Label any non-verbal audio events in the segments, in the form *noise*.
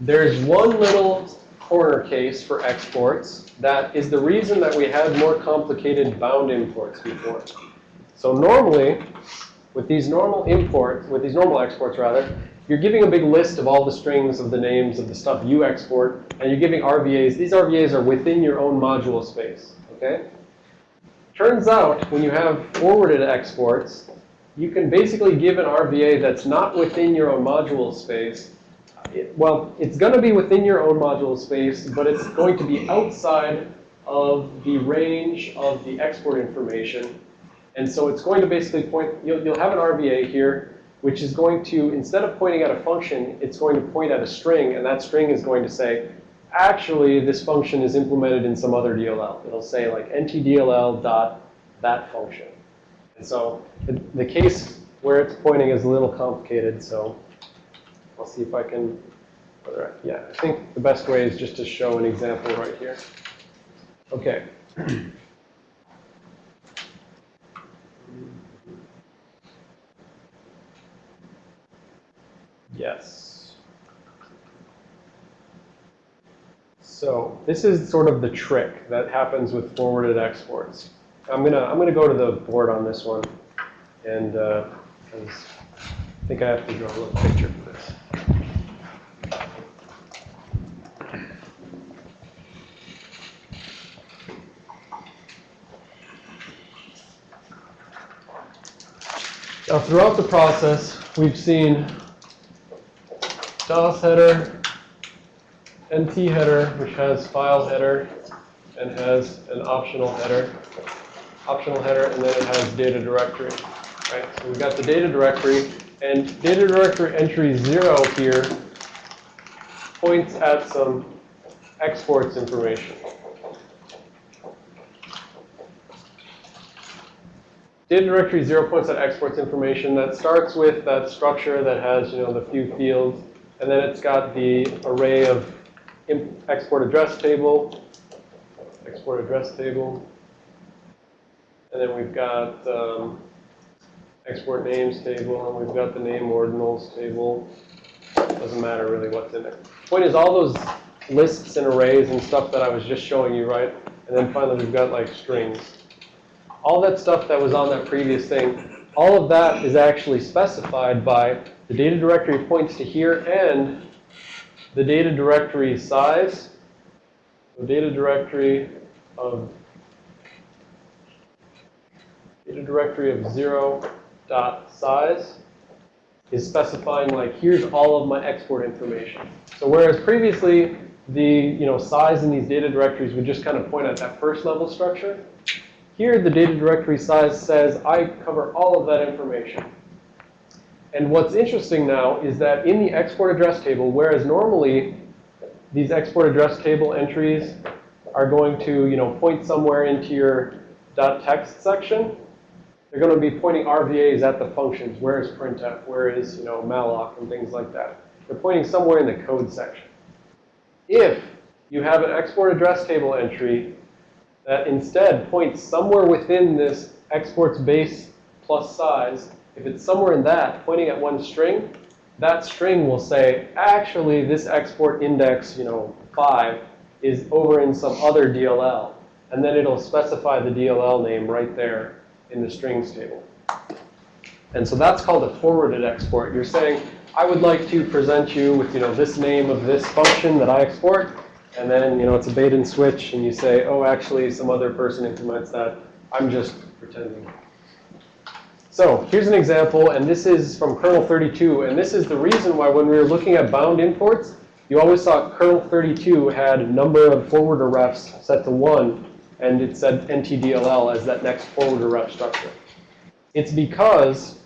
there's one little corner case for exports that is the reason that we had more complicated bound imports before. So normally, with these normal imports, with these normal exports rather, you're giving a big list of all the strings of the names of the stuff you export, and you're giving RVAs. These RVAs are within your own module space, okay? Turns out, when you have forwarded exports, you can basically give an RVA that's not within your own module space. It, well, it's going to be within your own module space, but it's going to be outside of the range of the export information. And so it's going to basically point, you'll, you'll have an RVA here, which is going to, instead of pointing at a function, it's going to point at a string. And that string is going to say, actually, this function is implemented in some other DLL. It'll say like ntdll dot that function. And so the, the case where it's pointing is a little complicated. So I'll see if I can, whether I, yeah, I think the best way is just to show an example right here. Okay. *clears throat* Yes. So this is sort of the trick that happens with forwarded exports. I'm gonna I'm gonna go to the board on this one, and uh, I think I have to draw a little picture for this. Now, throughout the process, we've seen DOS header, NT header, which has file header and has an optional header, optional header, and then it has data directory. Right? So we've got the data directory, and data directory entry 0 here points at some exports information. Data directory 0 points that exports information that starts with that structure that has, you know, the few fields and then it's got the array of export address table, export address table. And then we've got um, export names table, and we've got the name ordinals table. Doesn't matter really what's in there. Point is, all those lists and arrays and stuff that I was just showing you, right? And then finally, we've got like strings. All that stuff that was on that previous thing, all of that is actually specified by the data directory points to here and the data directory size, the data directory of data directory of 0 dot size is specifying like here's all of my export information. So whereas previously the you know size in these data directories would just kind of point at that first level structure, here the data directory size says I cover all of that information. And what's interesting now is that in the export address table, whereas normally these export address table entries are going to, you know, point somewhere into your .text section, they're going to be pointing RVAs at the functions. Where is printf? Where is, you know, malloc and things like that. They're pointing somewhere in the code section. If you have an export address table entry that instead points somewhere within this exports base plus size if it's somewhere in that, pointing at one string, that string will say, actually, this export index, you know, 5 is over in some other DLL. And then it'll specify the DLL name right there in the strings table. And so that's called a forwarded export. You're saying, I would like to present you with, you know, this name of this function that I export. And then, you know, it's a bait and switch. And you say, oh, actually, some other person implements that. I'm just pretending. So here's an example, and this is from kernel 32. And this is the reason why when we were looking at bound imports, you always saw kernel 32 had a number of forwarder refs set to 1, and it said ntdll as that next forwarder ref structure. It's because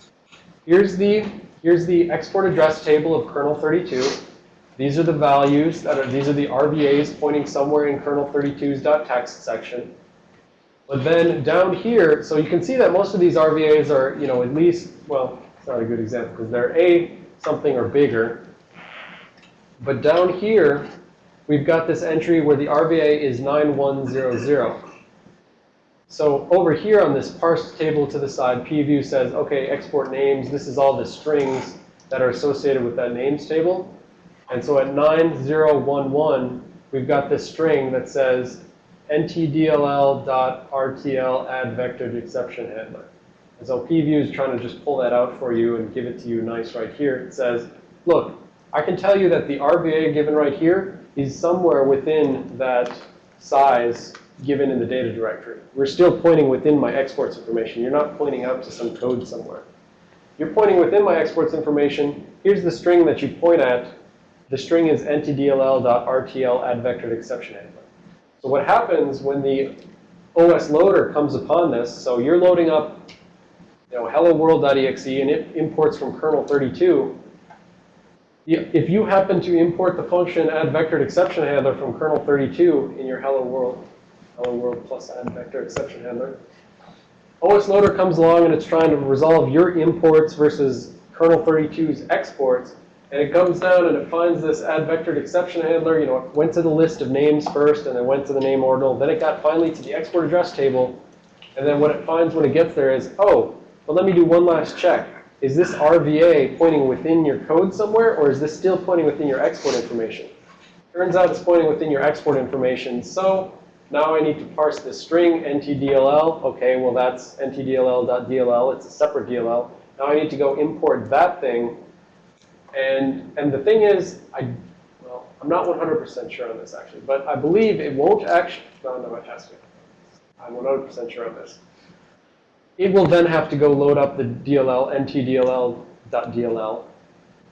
here's the, here's the export address table of kernel 32. These are the values that are, these are the RVAs pointing somewhere in kernel 32's .text section. But then down here, so you can see that most of these RVAs are, you know, at least, well, it's not a good example because they're A something or bigger. But down here, we've got this entry where the RVA is 9100. So over here on this parsed table to the side, pview says, OK, export names. This is all the strings that are associated with that names table. And so at 9011, we've got this string that says ntdll.rtl add vector to exception handler. And so pview is trying to just pull that out for you and give it to you nice right here. It says, look, I can tell you that the RVA given right here is somewhere within that size given in the data directory. We're still pointing within my exports information. You're not pointing out to some code somewhere. You're pointing within my exports information. Here's the string that you point at. The string is ntdll.rtl add exception handler. So what happens when the OS loader comes upon this, so you're loading up you know, hello world.exe and it imports from kernel 32. If you happen to import the function add exception handler from kernel 32 in your hello world, hello world plus add vector exception handler, OS loader comes along and it's trying to resolve your imports versus kernel 32's exports. And it comes down and it finds this add vectored exception handler. You know, it went to the list of names first and then went to the name ordinal. Then it got finally to the export address table. And then what it finds when it gets there is, oh, but let me do one last check. Is this RVA pointing within your code somewhere, or is this still pointing within your export information? Turns out it's pointing within your export information. So now I need to parse this string, ntdll. OK, well, that's ntdll.dll. It's a separate DLL. Now I need to go import that thing. And, and the thing is, I, well, I'm not 100% sure on this, actually. But I believe it won't actually, no, no, it has to. I'm 100% sure on this. It will then have to go load up the DLL, ntdll.dll.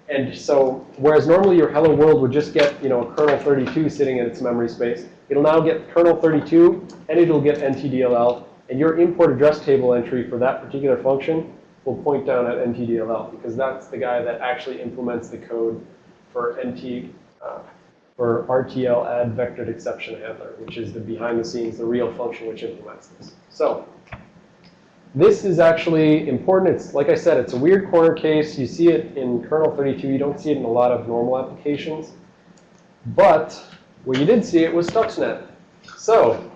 And so, whereas normally your hello world would just get, you know, a kernel 32 sitting in its memory space, it'll now get kernel 32 and it'll get ntdll. And your import address table entry for that particular function will point down at ntdll because that's the guy that actually implements the code for nt, uh, for RTL add vectored exception handler, which is the behind the scenes, the real function which implements this. So this is actually important. It's, like I said, it's a weird corner case. You see it in kernel 32. You don't see it in a lot of normal applications. But where you did see it was Stuxnet. So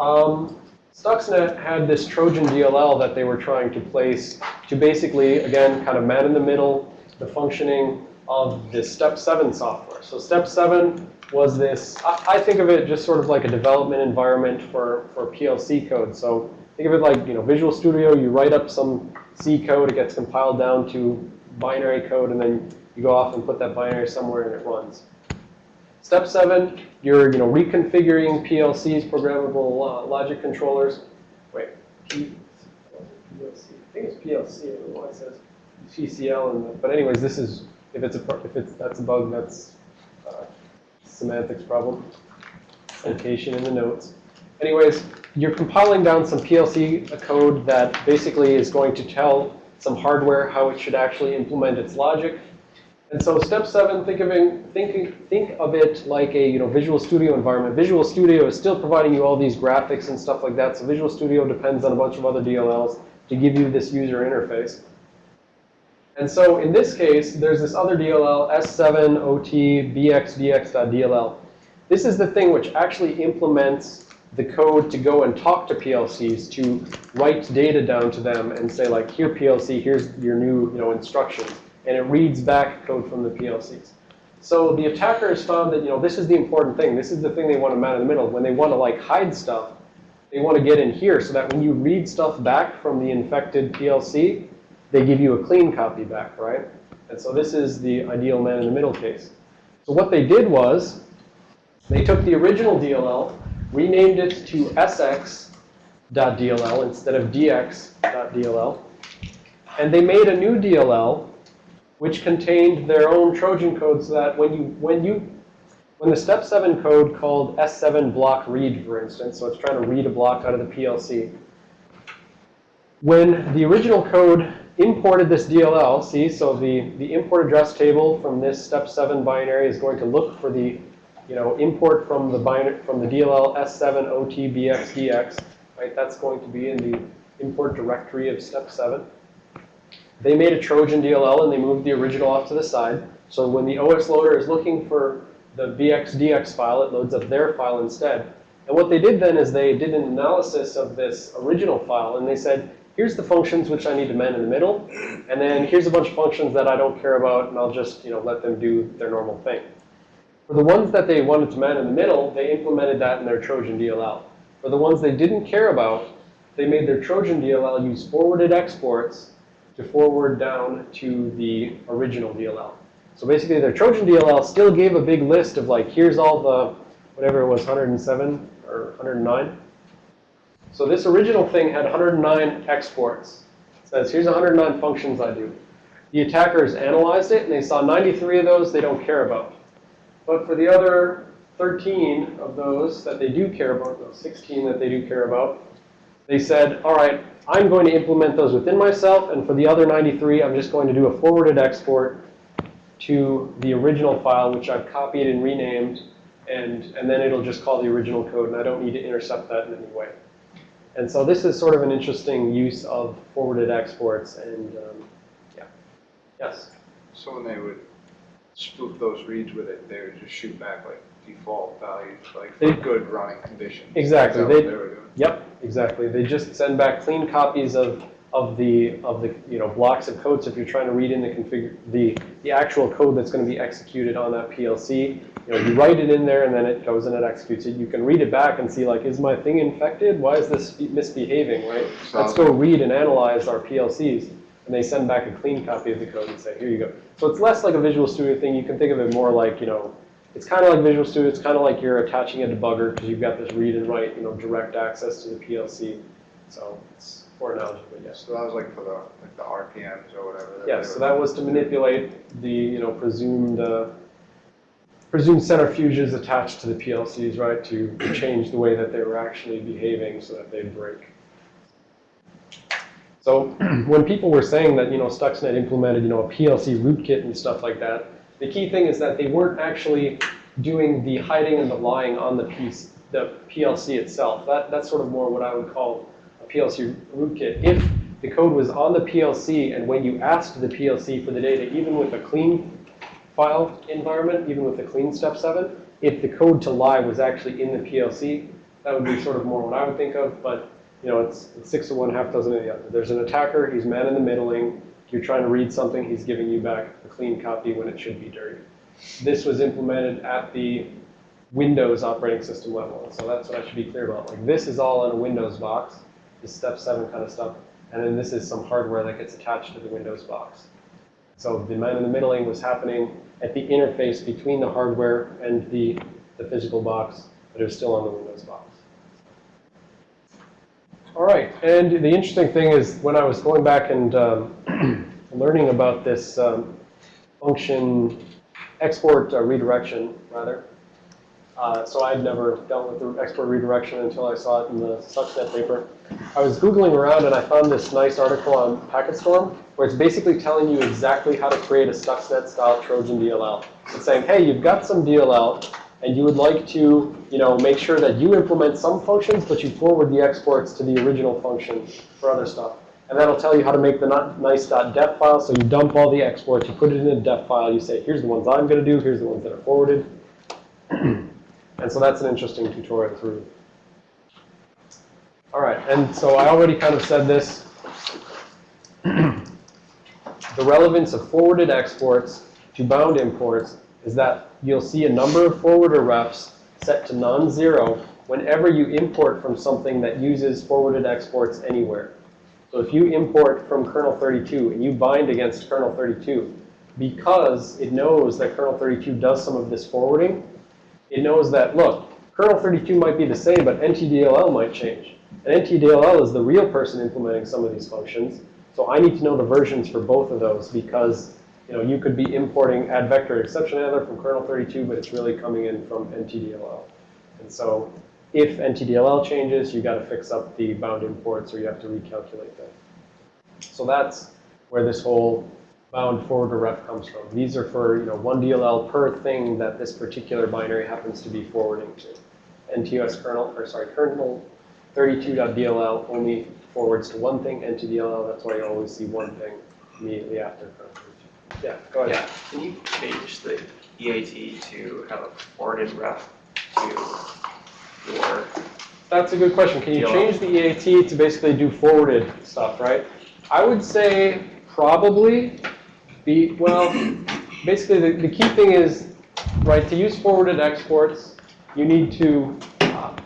um, Stuxnet had this Trojan DLL that they were trying to place to basically, again, kind of man in the middle, the functioning of this Step 7 software. So Step 7 was this, I, I think of it just sort of like a development environment for, for PLC code. So Think of it like, you know, Visual Studio, you write up some C code, it gets compiled down to binary code, and then you go off and put that binary somewhere and it runs. Step seven, you're, you know, reconfiguring PLCs, programmable uh, logic controllers. Wait, P, PLC. I think it's PLC. I don't know why it says PCL. And but anyways, this is if it's a if it's that's a bug, that's uh, semantics problem. Location in the notes. Anyways, you're compiling down some PLC code that basically is going to tell some hardware how it should actually implement its logic. And so step seven, think of it, think, think of it like a you know, Visual Studio environment. Visual Studio is still providing you all these graphics and stuff like that. So Visual Studio depends on a bunch of other DLLs to give you this user interface. And so in this case, there's this other DLL, S7OT This is the thing which actually implements the code to go and talk to PLCs to write data down to them and say like, here PLC, here's your new you know, instructions. And it reads back code from the PLCs. So the attackers found that you know this is the important thing. This is the thing they want to man in the middle. When they want to like hide stuff, they want to get in here so that when you read stuff back from the infected PLC, they give you a clean copy back, right? And so this is the ideal man in the middle case. So what they did was they took the original DLL renamed it to sx.dll instead of dx.dll. And they made a new DLL which contained their own Trojan code so that when you, when you, when the step 7 code called S7 block read, for instance, so it's trying to read a block out of the PLC, when the original code imported this DLL, see, so the, the import address table from this step 7 binary is going to look for the you know, import from the binary, from the DLL S7 OTBXDX, right? That's going to be in the import directory of step 7. They made a Trojan DLL and they moved the original off to the side. So when the OS loader is looking for the BXDX file, it loads up their file instead. And what they did then is they did an analysis of this original file and they said, here's the functions which I need to man in the middle, and then here's a bunch of functions that I don't care about, and I'll just, you know, let them do their normal thing. For the ones that they wanted to man in the middle, they implemented that in their Trojan DLL. For the ones they didn't care about, they made their Trojan DLL use forwarded exports to forward down to the original DLL. So basically, their Trojan DLL still gave a big list of like, here's all the, whatever it was, 107 or 109. So this original thing had 109 exports. It says, here's 109 functions I do. The attackers analyzed it, and they saw 93 of those they don't care about. But for the other 13 of those that they do care about, those 16 that they do care about, they said, all right, I'm going to implement those within myself, and for the other 93, I'm just going to do a forwarded export to the original file, which I've copied and renamed, and, and then it'll just call the original code, and I don't need to intercept that in any way. And so this is sort of an interesting use of forwarded exports, and um, yeah. Yes? So when they would spoof those reads with it, they would just shoot back like default values, like for They- good running conditions. Exactly. They- what they were doing? Yep, exactly. They just send back clean copies of, of the, of the, you know, blocks of code. So if you're trying to read in the configure, the, the actual code that's going to be executed on that PLC, you know, you write it in there and then it goes and it executes it. You can read it back and see like, is my thing infected? Why is this misbehaving, right? Let's go read and analyze our PLCs. And they send back a clean copy of the code and say, here you go. So it's less like a Visual Studio thing. You can think of it more like, you know, it's kind of like Visual Studio. It's kind of like you're attaching a debugger because you've got this read and write, you know, direct access to the PLC. So it's poor analogy, but yes. So that was like for the, like the RPMs or whatever. Yeah, so that was to manipulate the, you know, presumed, uh, presumed centrifuges attached to the PLCs, right, to change the way that they were actually behaving so that they'd break. So *clears throat* when people were saying that, you know, Stuxnet implemented, you know, a PLC rootkit and stuff like that, the key thing is that they weren't actually doing the hiding and the lying on the piece, the PLC itself. That, that's sort of more what I would call a PLC rootkit. If the code was on the PLC and when you asked the PLC for the data, even with a clean file environment, even with a clean step 7, if the code to lie was actually in the PLC, that would be sort of more what I would think of. But you know, it's, it's six of one, half dozen of the other. There's an attacker, he's man in the middling. You're trying to read something, he's giving you back a clean copy when it should be dirty. This was implemented at the Windows operating system level. So that's what I should be clear about. Like this is all in a Windows box, this step seven kind of stuff. And then this is some hardware that gets attached to the Windows box. So the man in the middling was happening at the interface between the hardware and the, the physical box, but it was still on the Windows box. All right, and the interesting thing is when I was going back and um, *clears throat* learning about this um, function export uh, redirection, rather, uh, so I'd never dealt with the export redirection until I saw it in the Stuxnet paper. I was Googling around and I found this nice article on PacketStorm where it's basically telling you exactly how to create a Stuxnet-style Trojan DLL. It's saying, hey, you've got some DLL, and you would like to, you know, make sure that you implement some functions, but you forward the exports to the original function for other stuff. And that'll tell you how to make the nice.def file. So you dump all the exports, you put it in a def file, you say, here's the ones I'm going to do, here's the ones that are forwarded. *clears throat* and so that's an interesting tutorial through. All right, and so I already kind of said this. *clears throat* the relevance of forwarded exports to bound imports is that you'll see a number of forwarder refs set to non-zero whenever you import from something that uses forwarded exports anywhere. So if you import from kernel 32 and you bind against kernel 32, because it knows that kernel 32 does some of this forwarding, it knows that, look, kernel 32 might be the same, but NTDLL might change. And NTDLL is the real person implementing some of these functions. So I need to know the versions for both of those because you know, you could be importing add vector exception handler from kernel 32, but it's really coming in from NTDLL. And so if NTDLL changes, you got to fix up the bound imports or you have to recalculate them. So that's where this whole bound forwarder ref comes from. These are for you know one DLL per thing that this particular binary happens to be forwarding to. NTOS kernel, or sorry, kernel 32.dll only forwards to one thing, NTDLL, that's why you always see one thing immediately after kernel 32. Yeah, go ahead. Yeah, can you change the EAT to have a forwarded ref to that's a good question. Can you change the EAT to basically do forwarded stuff, right? I would say probably be, well, basically the, the key thing is, right, to use forwarded exports, you need to, uh,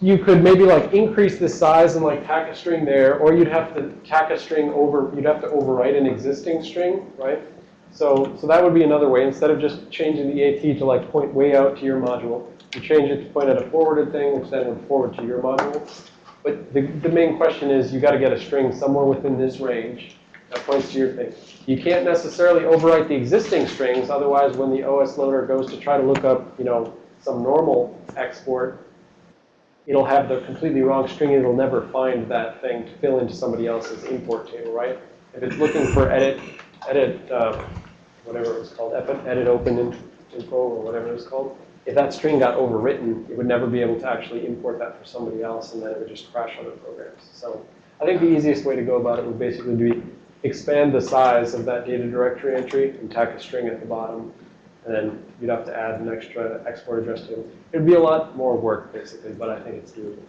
you could maybe like increase the size and like tack a string there, or you'd have to tack a string over, you'd have to overwrite an existing string, right? So, so that would be another way. Instead of just changing the EAT to like point way out to your module, you change it to point at a forwarded thing, which then forward to your module. But the, the main question is you got to get a string somewhere within this range that points to your thing. You can't necessarily overwrite the existing strings, otherwise when the OS loader goes to try to look up, you know, some normal export, it'll have the completely wrong string and it'll never find that thing to fill into somebody else's import table, right? If it's looking for edit, edit, uh, whatever it was called, edit open in- info or whatever it was called, if that string got overwritten, it would never be able to actually import that for somebody else and then it would just crash other programs. So I think the easiest way to go about it would basically be expand the size of that data directory entry and tack a string at the bottom. And then you'd have to add an extra export address table. It'd be a lot more work basically, but I think it's doable.